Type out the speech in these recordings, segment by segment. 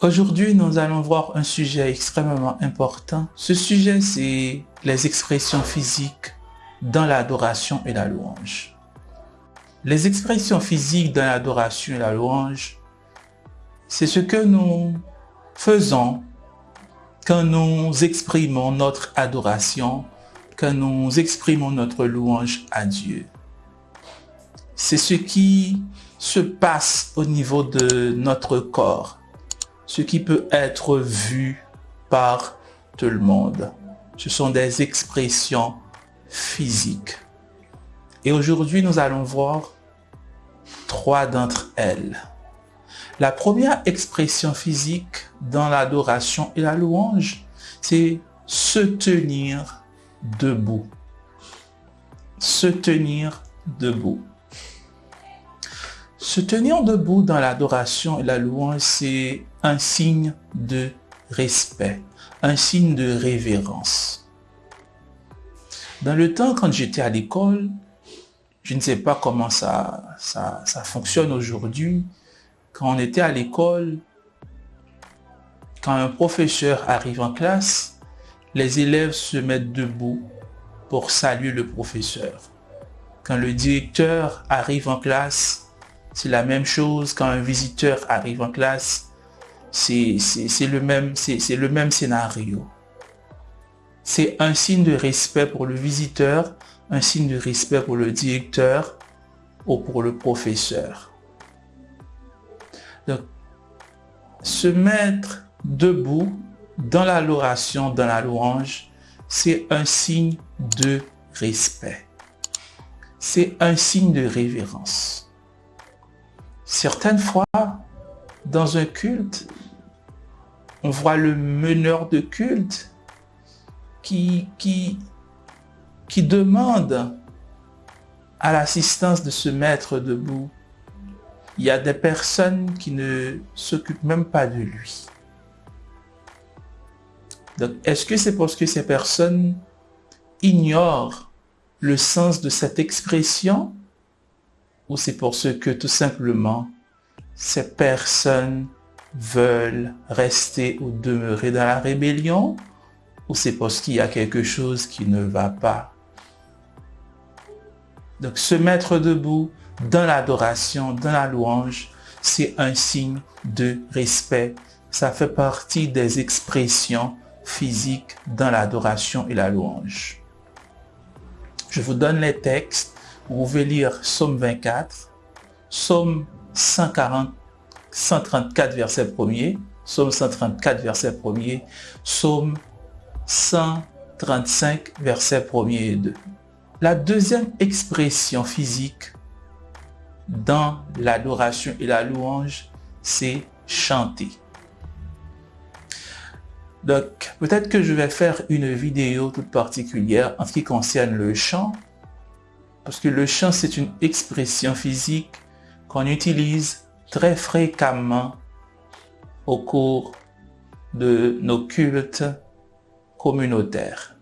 Aujourd'hui, nous allons voir un sujet extrêmement important. Ce sujet, c'est les expressions physiques dans l'adoration et la louange. Les expressions physiques dans l'adoration et la louange, c'est ce que nous faisons quand nous exprimons notre adoration, quand nous exprimons notre louange à Dieu. C'est ce qui se passe au niveau de notre corps ce qui peut être vu par tout le monde. Ce sont des expressions physiques. Et aujourd'hui, nous allons voir trois d'entre elles. La première expression physique dans l'adoration et la louange, c'est se tenir debout. Se tenir debout. Se tenir debout dans l'adoration et la louange, c'est un signe de respect, un signe de révérence. Dans le temps, quand j'étais à l'école, je ne sais pas comment ça, fonctionne aujourd'hui. Quand on était à l'école, quand un professeur arrive en classe, les élèves se mettent debout pour saluer le professeur. Quand le directeur arrive en classe, c'est la même chose quand un visiteur arrive en classe. C'est le, même, scénario. C'est un signe de respect pour le visiteur, un signe de respect pour le directeur ou pour le professeur. Donc, se mettre debout dans la l'oration, dans la louange, c'est un signe de respect. C'est un signe de révérence. Certaines fois, dans un culte, on voit le meneur de culte qui, demande à l'assistance de se mettre debout. Il y a des personnes qui ne s'occupent même pas de lui. Donc, est-ce que c'est parce que ces personnes ignorent le sens de cette expression ou c'est parce que tout simplement, ces personnes veulent rester ou demeurer dans la rébellion, ou c'est parce qu'il y a quelque chose qui ne va pas? Donc se mettre debout dans l'adoration, dans la louange, c'est un signe de respect. Ça fait partie des expressions physiques dans l'adoration et la louange. Je vous donne les textes vous pouvez lire Somme 24, Somme 140, 134 verset 1er, Somme 134 verset 1er, Somme 135 verset 1er et 2. La deuxième expression physique dans l'adoration et la louange, c'est chanter. Donc, peut-être que je vais faire une vidéo toute particulière en ce qui concerne le chant, parce que le chant, c'est une expression physique qu'on utilise très fréquemment au cours de nos cultes communautaires.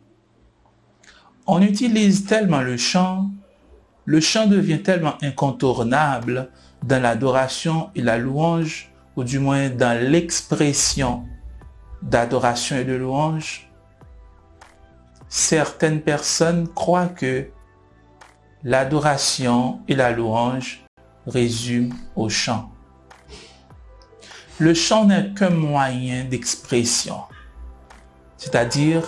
On utilise tellement le chant, le chant devient tellement incontournable dans l'adoration et la louange, ou du moins dans l'expression d'adoration et de louange. Certaines personnes croient que l'adoration et la louange résument au chant. Le chant n'est qu'un moyen d'expression, c'est-à-dire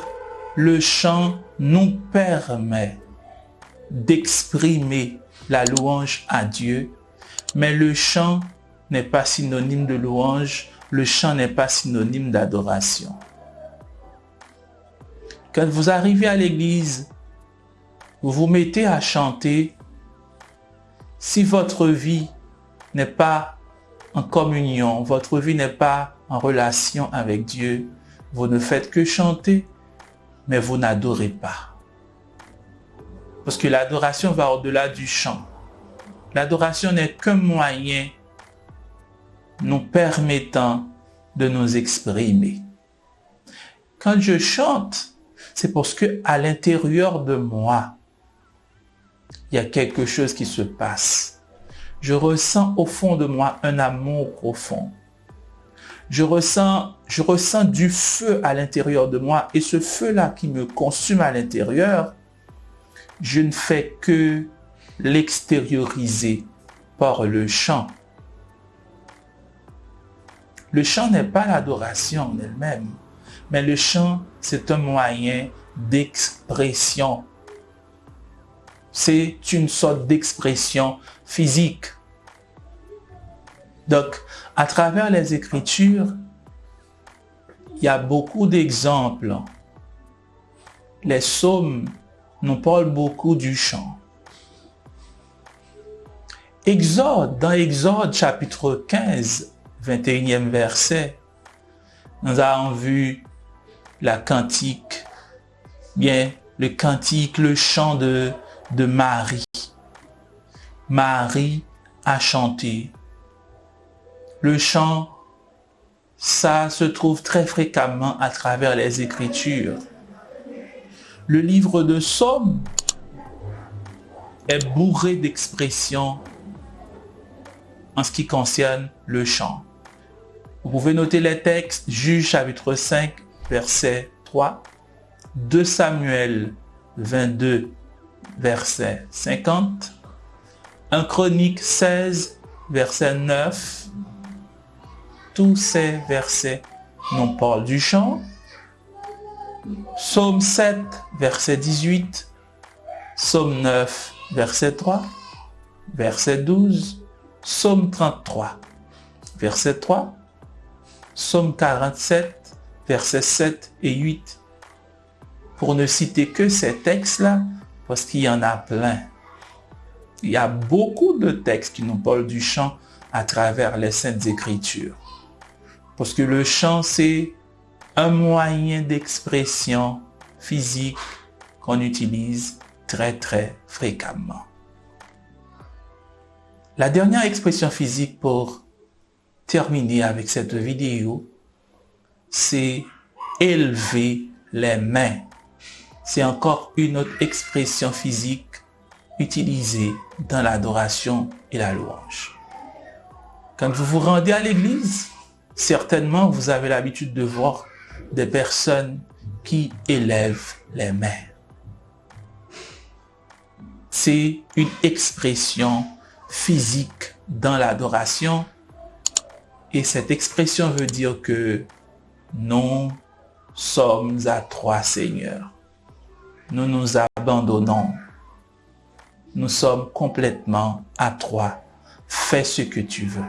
le chant nous permet d'exprimer la louange à Dieu, mais le chant n'est pas synonyme de louange, le chant n'est pas synonyme d'adoration. Quand vous arrivez à l'église, vous vous mettez à chanter, si votre vie n'est pas en communion, votre vie n'est pas en relation avec Dieu, vous ne faites que chanter, mais vous n'adorez pas. Parce que l'adoration va au-delà du chant. L'adoration n'est qu'un moyen nous permettant de nous exprimer. Quand je chante, c'est parce que à l'intérieur de moi, il y a quelque chose qui se passe. Je ressens au fond de moi un amour profond. Je ressens, je ressens du feu à l'intérieur de moi et ce feu-là qui me consume à l'intérieur, je ne fais que l'extérioriser par le chant. Le chant n'est pas l'adoration en elle-même, mais le chant, c'est un moyen d'expression. C'est une sorte d'expression physique. Donc, à travers les Écritures, il y a beaucoup d'exemples. Les psaumes nous parlent beaucoup du chant. Exode, dans Exode chapitre 15, 21e verset, nous avons vu la cantique, bien le cantique, le chant de, de Marie. Marie a chanté. Le chant, ça se trouve très fréquemment à travers les Écritures. Le livre de Somme est bourré d'expressions en ce qui concerne le chant. Vous pouvez noter les textes, Juge chapitre 5, verset 3, 2 Samuel 22, verset 50, 1 Chronique 16, verset 9. Tous ces versets nous parlent du chant. Psaume 7, verset 18, Psaume 9, verset 3, verset 12, Psaume 33, verset 3, Psaume 47, versets 7 et 8. Pour ne citer que ces textes-là, parce qu'il y en a plein. Il y a beaucoup de textes qui nous parlent du chant à travers les Saintes Écritures. Parce que le chant, c'est un moyen d'expression physique qu'on utilise très très fréquemment. La dernière expression physique pour terminer avec cette vidéo, c'est élever les mains. C'est encore une autre expression physique utilisée dans l'adoration et la louange. Quand vous vous rendez à l'église, certainement vous avez l'habitude de voir des personnes qui élèvent les mains. C'est une expression physique dans l'adoration. Et cette expression veut dire que nous sommes à trois seigneurs. Nous nous abandonnons. Nous sommes complètement à toi. Fais ce que tu veux.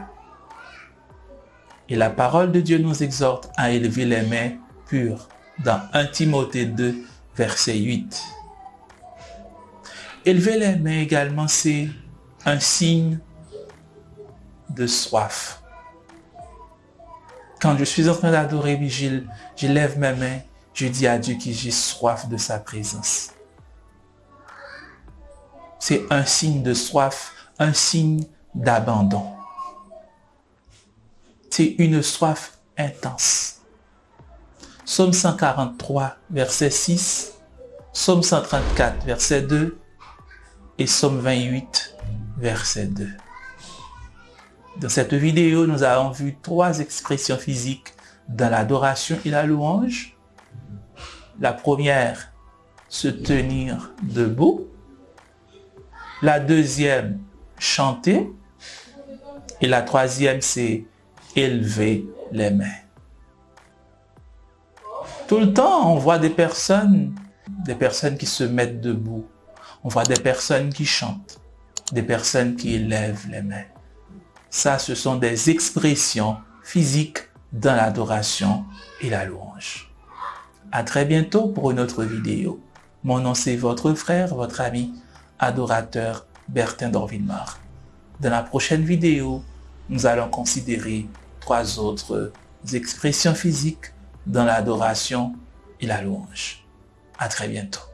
Et la parole de Dieu nous exhorte à élever les mains pures dans 1 Timothée 2, verset 8. Élever les mains également, c'est un signe de soif. Quand je suis en train d'adorer Vigile, je lève mes mains, je dis à Dieu que j'ai soif de sa présence. C'est un signe de soif, un signe d'abandon. C'est une soif intense. Psaume 143, verset 6, Psaume 134, verset 2 et Psaume 28, verset 2. Dans cette vidéo, nous avons vu trois expressions physiques dans l'adoration et la louange. La première, se tenir debout. La deuxième, chanter. Et la troisième, c'est élever les mains. Tout le temps, on voit des personnes, des personnes qui se mettent debout. On voit des personnes qui chantent des personnes qui élèvent les mains. Ça, ce sont des expressions physiques dans l'adoration et la louange. À très bientôt pour une autre vidéo. Mon nom c'est votre frère, votre ami, adorateur Bertin Dorvilmar. Dans la prochaine vidéo, nous allons considérer trois autres expressions physiques dans l'adoration et la louange. À très bientôt.